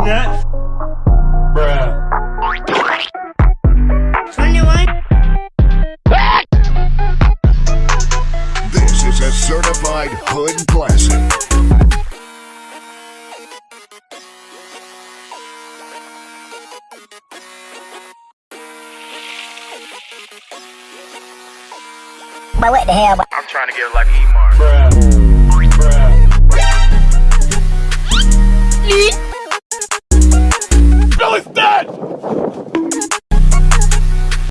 Bruh. 21. This is a certified hood classic. But what the hell? I'm trying to get lucky, Mark. Bruh.